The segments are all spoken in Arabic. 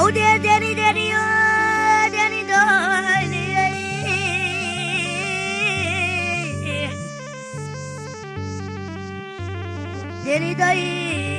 Oh dear daddy daddy oh daddy daddy daddy daddy daddy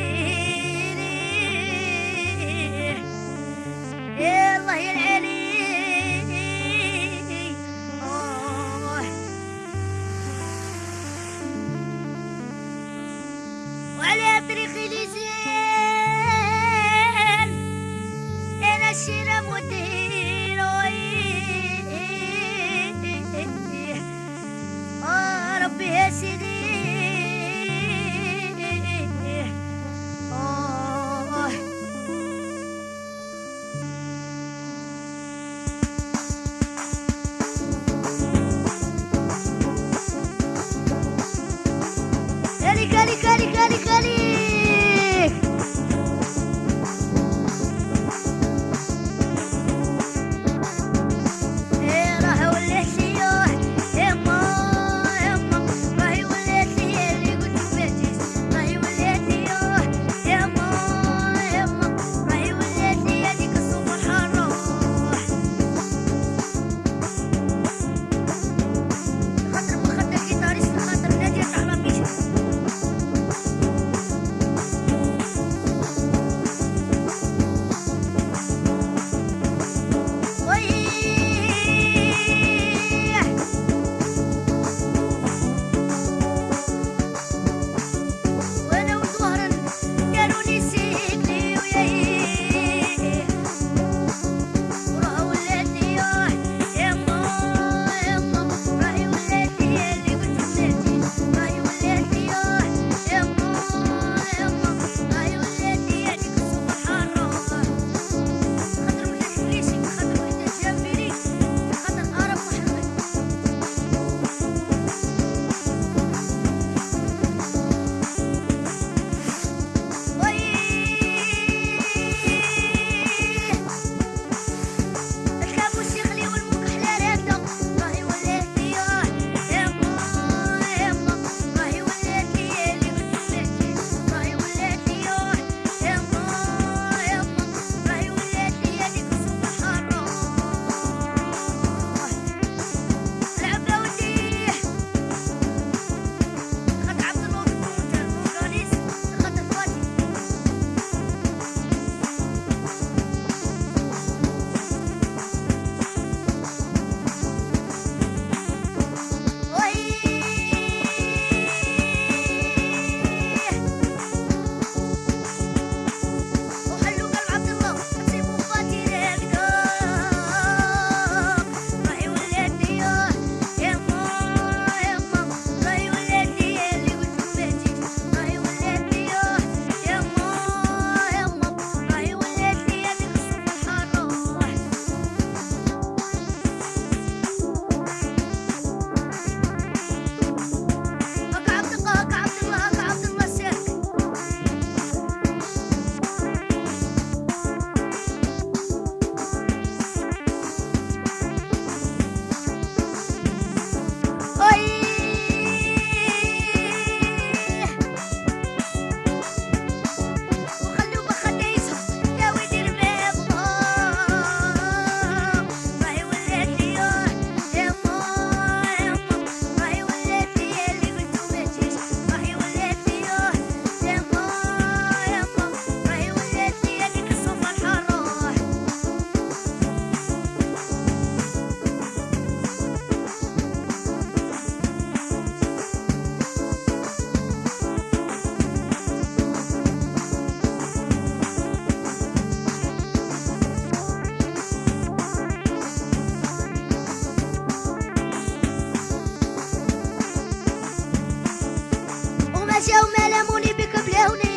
down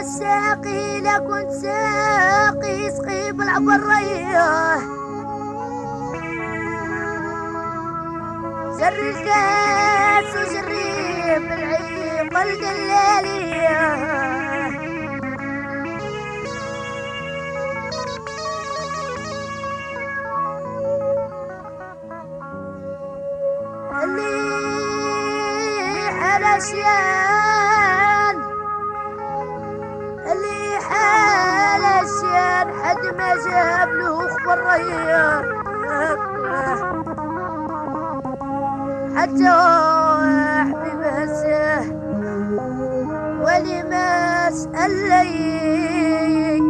ويا ساقي لكنت ساقي. سقي بالعبرية جري الكاس وجري بالعيب القلالية اللي حلشيان جهاب له خبر رهيب حتى حبيب هسه ولما اسال لي